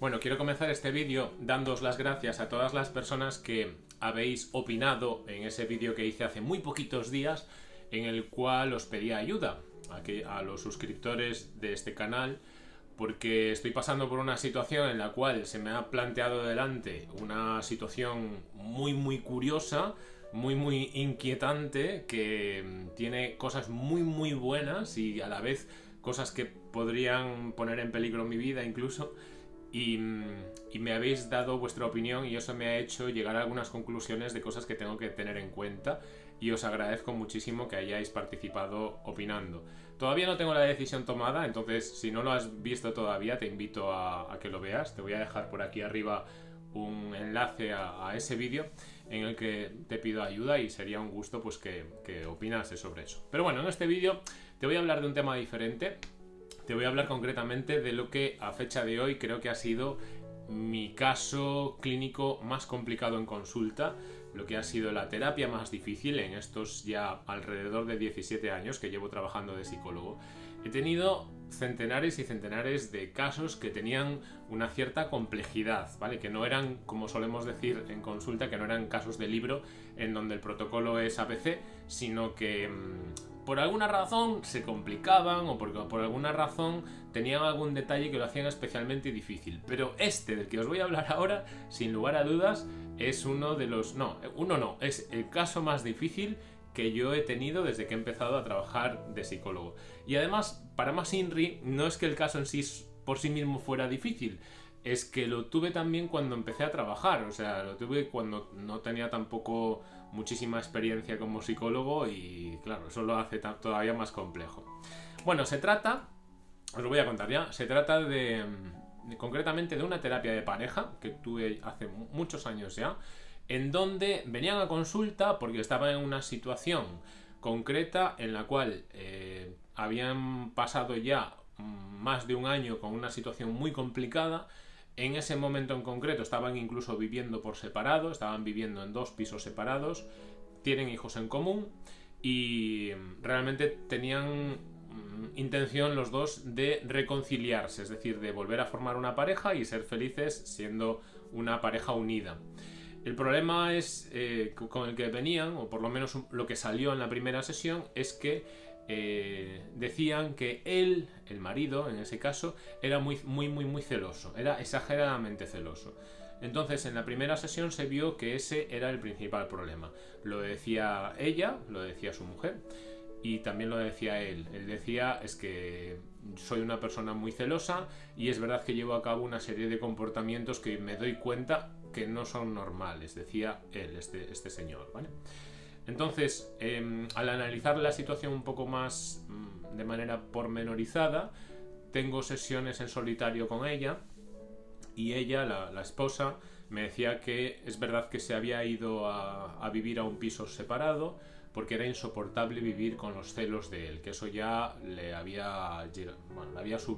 Bueno, quiero comenzar este vídeo dándoos las gracias a todas las personas que habéis opinado en ese vídeo que hice hace muy poquitos días en el cual os pedía ayuda a, a los suscriptores de este canal porque estoy pasando por una situación en la cual se me ha planteado delante una situación muy muy curiosa, muy muy inquietante, que tiene cosas muy muy buenas y a la vez cosas que podrían poner en peligro mi vida incluso y, me habéis dado vuestra opinión y eso me ha hecho llegar a algunas conclusiones de cosas que tengo que tener en cuenta y os agradezco muchísimo que hayáis participado opinando. Todavía no tengo la decisión tomada, entonces si no lo has visto todavía te invito a, que lo veas. Te voy a dejar por aquí arriba un enlace a, ese vídeo en el que te pido ayuda y sería un gusto pues que, que opinase sobre eso. Pero bueno, en este vídeo te voy a hablar de un tema diferente te voy a hablar concretamente de lo que a fecha de hoy creo que ha sido mi caso clínico más complicado en consulta, lo que ha sido la terapia más difícil en estos ya alrededor de 17 años que llevo trabajando de psicólogo. He tenido centenares y centenares de casos que tenían una cierta complejidad, ¿vale? Que no eran, como solemos decir en consulta, que no eran casos de libro en donde el protocolo es ABC, sino que mm, por alguna razón se complicaban o porque por alguna razón tenían algún detalle que lo hacían especialmente difícil. Pero este del que os voy a hablar ahora, sin lugar a dudas, es uno de los... No, uno no, es el caso más difícil que yo he tenido desde que he empezado a trabajar de psicólogo. Y además, para más INRI, no es que el caso en sí por sí mismo fuera difícil, es que lo tuve también cuando empecé a trabajar, o sea, lo tuve cuando no tenía tampoco muchísima experiencia como psicólogo y claro, eso lo hace todavía más complejo. Bueno, se trata, os lo voy a contar ya, se trata de, concretamente de una terapia de pareja que tuve hace muchos años ya, en donde venían a consulta porque estaban en una situación concreta en la cual eh, habían pasado ya más de un año con una situación muy complicada en ese momento en concreto estaban incluso viviendo por separado, estaban viviendo en dos pisos separados, tienen hijos en común y realmente tenían mm, intención los dos de reconciliarse, es decir, de volver a formar una pareja y ser felices siendo una pareja unida. El problema es eh, con el que venían, o por lo menos lo que salió en la primera sesión, es que eh, decían que él, el marido en ese caso, era muy, muy, muy, muy celoso, era exageradamente celoso. Entonces en la primera sesión se vio que ese era el principal problema. Lo decía ella, lo decía su mujer y también lo decía él. Él decía es que soy una persona muy celosa y es verdad que llevo a cabo una serie de comportamientos que me doy cuenta que no son normales, decía él, este, este señor. Entonces, em, al analizar la situación un poco más mm, de manera pormenorizada, tengo sesiones en solitario con ella y ella, la, esposa, me decía que es verdad que se había ido a, vivir a un piso separado porque era insoportable vivir con los celos de él, que eso ya le había,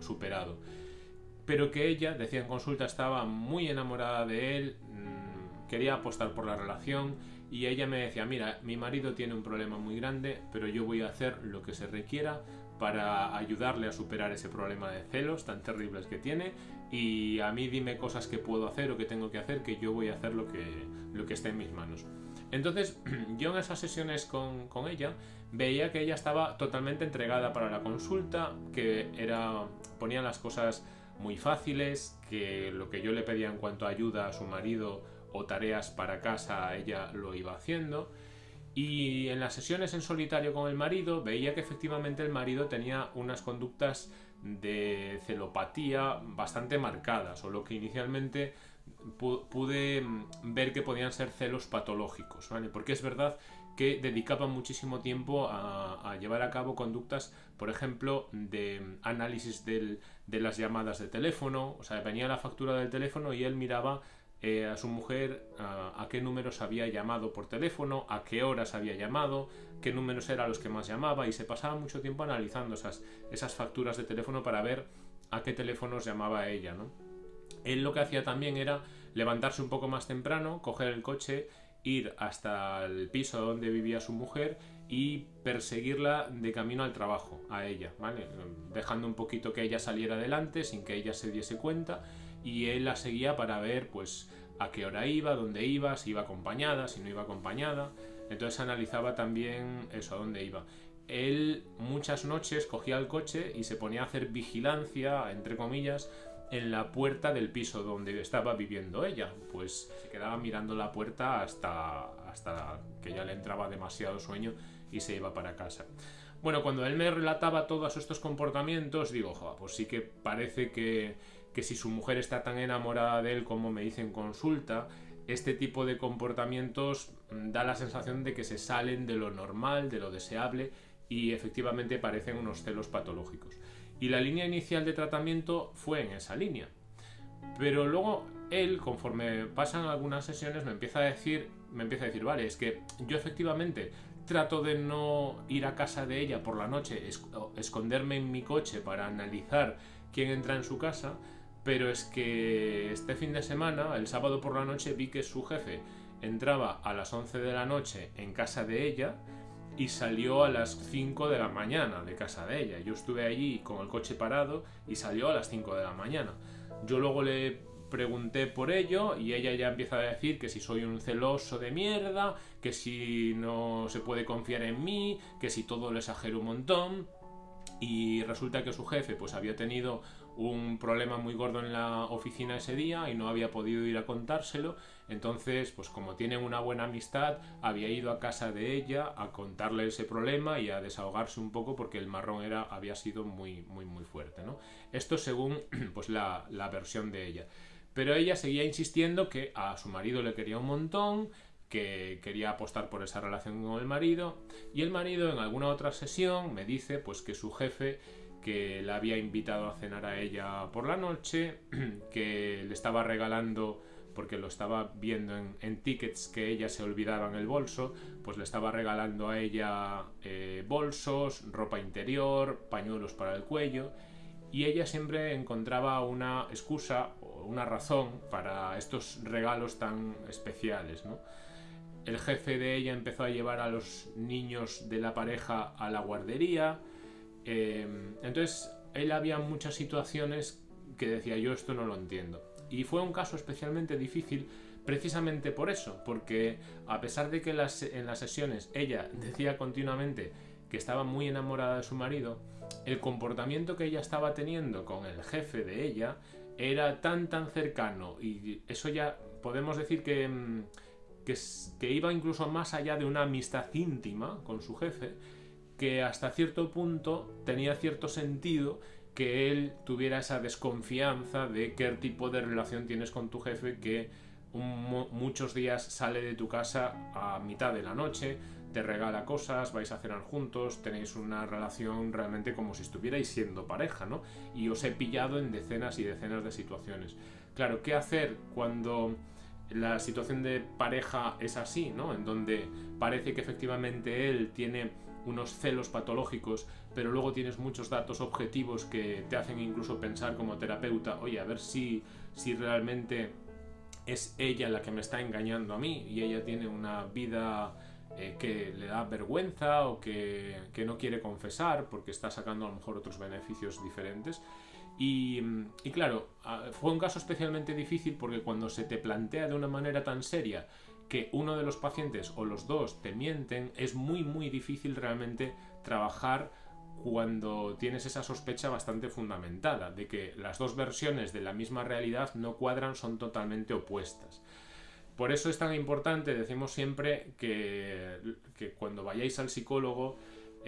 superado. Pero que ella, decía en consulta, estaba muy enamorada de él, mm, quería apostar por la relación y ella me decía, mira, mi marido tiene un problema muy grande, pero yo voy a hacer lo que se requiera para ayudarle a superar ese problema de celos tan terribles que tiene y a mí dime cosas que puedo hacer o que tengo que hacer, que yo voy a hacer lo que, lo que esté en mis manos. Entonces, yo en esas sesiones con, con ella veía que ella estaba totalmente entregada para la consulta, que era ponía las cosas muy fáciles, que lo que yo le pedía en cuanto a ayuda a su marido o tareas para casa ella lo iba haciendo. Y en las sesiones en solitario con el marido veía que efectivamente el marido tenía unas conductas de celopatía bastante marcadas, o lo que inicialmente pude mm, ver que podían ser celos patológicos, ¿vale? Porque es verdad que dedicaba muchísimo tiempo a, a, llevar a cabo conductas, por ejemplo, de análisis del, de las llamadas de teléfono, o sea, venía la factura del teléfono y él miraba eh, a su mujer a, qué números había llamado por teléfono, a qué horas había llamado, qué números eran los que más llamaba y se pasaba mucho tiempo analizando esas, esas facturas de teléfono para ver a qué teléfonos llamaba ella. ¿no? Él lo que hacía también era levantarse un poco más temprano, coger el coche, ir hasta el piso donde vivía su mujer y perseguirla de camino al trabajo, a ella, ¿vale? Dejando un poquito que ella saliera adelante sin que ella se diese cuenta y él la seguía para ver pues a qué hora iba, dónde iba, si iba acompañada, si no iba acompañada. Entonces analizaba también eso, a dónde iba. Él muchas noches cogía el coche y se ponía a hacer vigilancia, entre comillas, en la puerta del piso donde estaba viviendo ella. Pues se quedaba mirando la puerta hasta, hasta que ya le entraba demasiado sueño y se iba para casa. Bueno, cuando él me relataba todos estos comportamientos, digo, pues sí que parece que, que si su mujer está tan enamorada de él como me dice en consulta, este tipo de comportamientos mm, da la sensación de que se salen de lo normal, de lo deseable y efectivamente parecen unos celos patológicos. Y la línea inicial de tratamiento fue en esa línea. Pero luego él, conforme pasan algunas sesiones, me empieza a decir, me empieza a decir, vale, es que yo efectivamente trato de no ir a casa de ella por la noche, esconderme en mi coche para analizar quién entra en su casa, pero es que este fin de semana, el sábado por la noche, vi que su jefe entraba a las 11 de la noche en casa de ella y salió a las 5 de la mañana de casa de ella. Yo estuve allí con el coche parado y salió a las 5 de la mañana. Yo luego le pregunté por ello y ella ya empieza a decir que si soy un celoso de mierda, que si no se puede confiar en mí, que si todo lo exagero un montón. Y resulta que su jefe pues había tenido un problema muy gordo en la oficina ese día y no había podido ir a contárselo. Entonces, pues como tienen una buena amistad, había ido a casa de ella a contarle ese problema y a desahogarse un poco porque el marrón era, había sido muy, muy, muy fuerte. ¿no? Esto según pues, la, la versión de ella. Pero ella seguía insistiendo que a su marido le quería un montón, que quería apostar por esa relación con el marido y el marido en alguna otra sesión me dice pues que su jefe que la había invitado a cenar a ella por la noche, que le estaba regalando, porque lo estaba viendo en, tickets que ella se olvidaba en el bolso, pues le estaba regalando a ella eh, bolsos, ropa interior, pañuelos para el cuello, y ella siempre encontraba una excusa o una razón para estos regalos tan especiales, El jefe de ella empezó a llevar a los niños de la pareja a la guardería, Em, entonces, él había muchas situaciones que decía yo esto no lo entiendo. Y fue un caso especialmente difícil precisamente por eso, porque a pesar de que en las sesiones ella decía continuamente que estaba muy enamorada de su marido, el comportamiento que ella estaba teniendo con el jefe de ella era tan tan cercano y eso ya podemos decir que, mm, que iba incluso más allá de una amistad íntima con su jefe, que hasta cierto punto tenía cierto sentido que él tuviera esa desconfianza de qué tipo de relación tienes con tu jefe que muchos días sale de tu casa a mitad de la noche, te regala cosas, vais a cenar juntos, tenéis una relación realmente como si estuvierais siendo pareja, ¿no? Y os he pillado en decenas y decenas de situaciones. Claro, ¿qué hacer cuando la situación de pareja es así, ¿no? En donde parece que efectivamente él tiene unos celos patológicos, pero luego tienes muchos datos objetivos que te hacen incluso pensar como terapeuta, oye, a ver si, si realmente es ella la que me está engañando a mí y ella tiene una vida eh, que le da vergüenza o que, que, no quiere confesar porque está sacando a lo mejor otros beneficios diferentes. Y, claro, fue un caso especialmente difícil porque cuando se te plantea de una manera tan seria que uno de los pacientes o los dos te mienten, es muy muy difícil realmente trabajar cuando tienes esa sospecha bastante fundamentada de que las dos versiones de la misma realidad no cuadran, son totalmente opuestas. Por eso es tan importante, decimos siempre, que cuando vayáis al psicólogo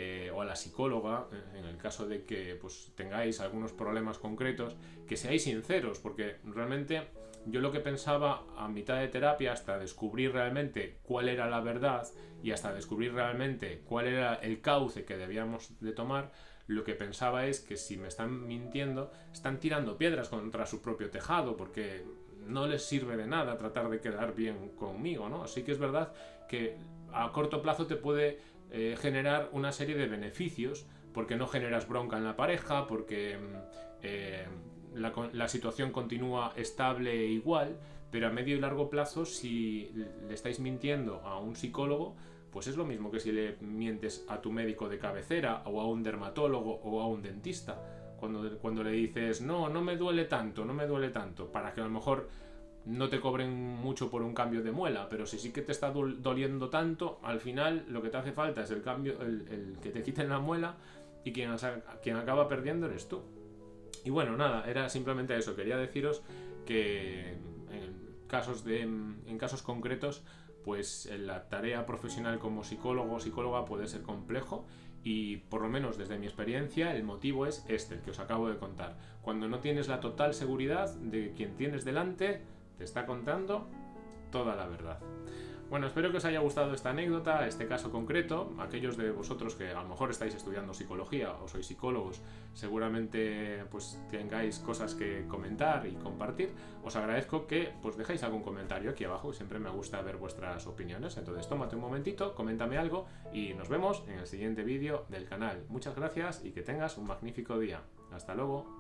eh, o a la psicóloga, eh, en el caso de que pues, tengáis algunos problemas concretos, que seáis sinceros, porque realmente yo lo que pensaba a mitad de terapia, hasta descubrir realmente cuál era la verdad y hasta descubrir realmente cuál era el cauce que debíamos de tomar, lo que pensaba es que si me están mintiendo, están tirando piedras contra su propio tejado, porque no les sirve de nada tratar de quedar bien conmigo, ¿no? Así que es verdad que a corto plazo te puede eh, generar una serie de beneficios, porque no generas bronca en la pareja, porque mm, eh, la, situación continúa estable e igual, pero a medio y largo plazo, si le estáis mintiendo a un psicólogo, pues es lo mismo que si le mientes a tu médico de cabecera o a un dermatólogo o a un dentista, cuando, cuando le dices, no, no me duele tanto, no me duele tanto, para que a lo mejor no te cobren mucho por un cambio de muela, pero si sí que te está doliendo tanto, al final lo que te hace falta es el cambio, el, que te quiten la muela y quien, acaba perdiendo eres tú. Y bueno, nada, era simplemente eso. Quería deciros que en casos, de, en casos concretos, pues la tarea profesional como psicólogo o psicóloga puede ser complejo y por lo menos desde mi experiencia el motivo es este, el que os acabo de contar. Cuando no tienes la total seguridad de quien tienes delante, te está contando toda la verdad. Bueno, espero que os haya gustado esta anécdota, este caso concreto. Aquellos de vosotros que a lo mejor estáis estudiando psicología o sois psicólogos, seguramente pues tengáis cosas que comentar y compartir. Os agradezco que pues dejéis algún comentario aquí abajo, siempre me gusta ver vuestras opiniones. Entonces tómate un momentito, coméntame algo y nos vemos en el siguiente vídeo del canal. Muchas gracias y que tengas un magnífico día. Hasta luego.